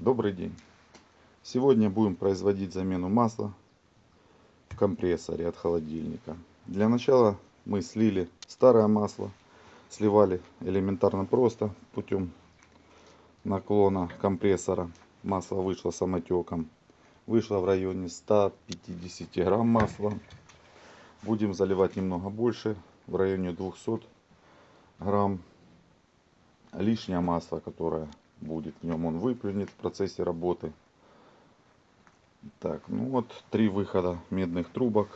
Добрый день! Сегодня будем производить замену масла в компрессоре от холодильника. Для начала мы слили старое масло, сливали элементарно просто путем наклона компрессора. Масло вышло самотеком. Вышло в районе 150 грамм масла. Будем заливать немного больше, в районе 200 грамм. Лишнее масло, которое будет в нем, он выплюнет в процессе работы. Так, ну вот три выхода медных трубок.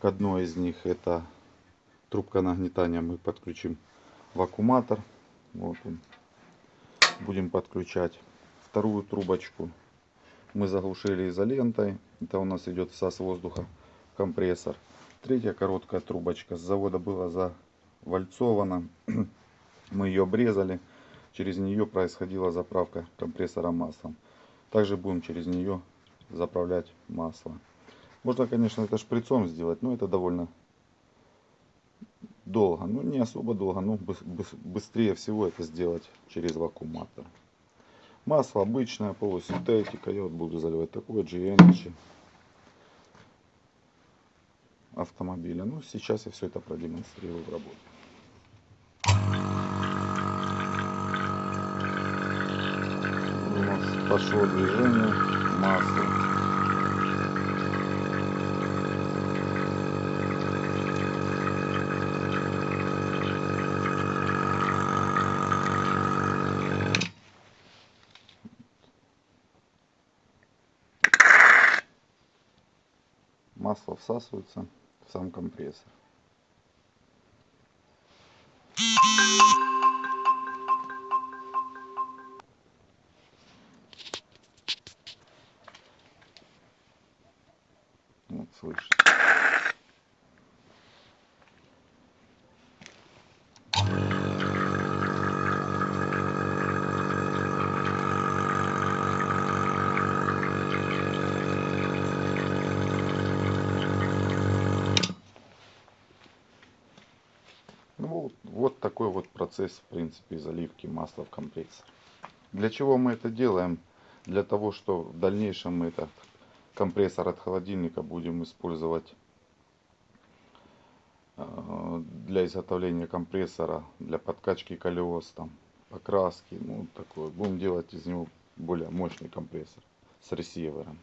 К одной из них это трубка нагнетания мы подключим вакууматор. Вот он. Будем подключать вторую трубочку. Мы заглушили изолентой. Это у нас идет всас воздуха компрессор. Третья короткая трубочка с завода была завальцована. Мы ее обрезали через нее происходила заправка компрессора маслом. Также будем через нее заправлять масло. Можно, конечно, это шприцом сделать, но это довольно долго. Ну, не особо долго, но быстрее всего это сделать через вакууматор. Масло обычное, полусинтетика. Я вот буду заливать такое GNG автомобиля. Ну, сейчас я все это продемонстрирую в работе. Пошло движение массы. Масло всасывается в сам компрессор. Вот слышите. Ну вот, такой вот процесс в принципе заливки масла в компрессор. Для чего мы это делаем? Для того, что в дальнейшем мы этот компрессор от холодильника будем использовать э, для изготовления компрессора, для подкачки колес, там, покраски, ну такое. Будем делать из него более мощный компрессор с ресивером.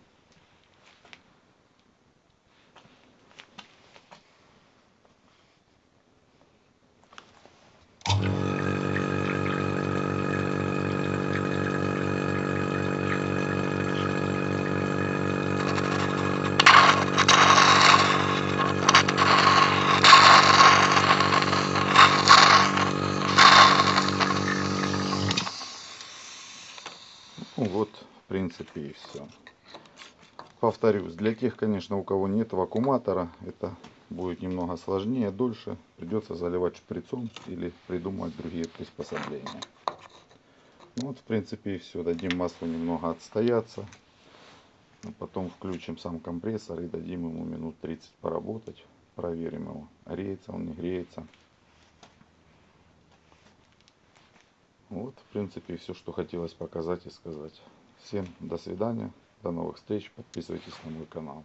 Ну вот, в принципе, и все. Повторюсь, для тех, конечно, у кого нет вакууматора, это будет немного сложнее, дольше. Придется заливать шприцом или придумать другие приспособления. Ну вот, в принципе, и все. Дадим маслу немного отстояться. А потом включим сам компрессор и дадим ему минут 30 поработать. Проверим его, греется он, не греется. Вот, в принципе, все, что хотелось показать и сказать. Всем до свидания, до новых встреч, подписывайтесь на мой канал.